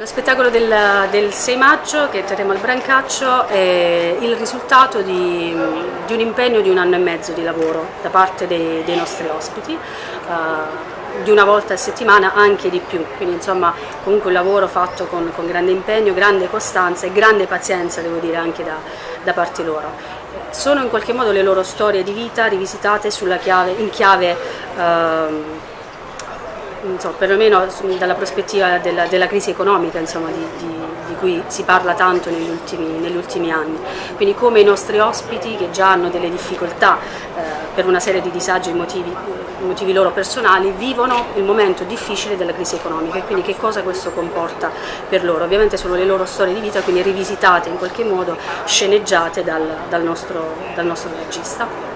Lo spettacolo del, del, 6 maggio che terremo al Brancaccio è il risultato di, di, un impegno di un anno e mezzo di lavoro da parte dei, dei nostri ospiti, uh, di una volta a settimana anche di più, quindi insomma comunque un lavoro fatto con, con grande impegno, grande costanza e grande pazienza devo dire anche da, da parte loro. Sono in qualche modo le loro storie di vita rivisitate chiave, in chiave uh, so, perlomeno dalla prospettiva della, della crisi economica insomma, di, di, di, cui si parla tanto negli ultimi, negli ultimi, anni. Quindi come i nostri ospiti che già hanno delle difficoltà eh, per una serie di disagi motivi, motivi loro personali vivono il momento difficile della crisi economica e quindi che cosa questo comporta per loro. Ovviamente sono le loro storie di vita, quindi rivisitate in qualche modo, sceneggiate dal, dal, nostro, dal nostro regista.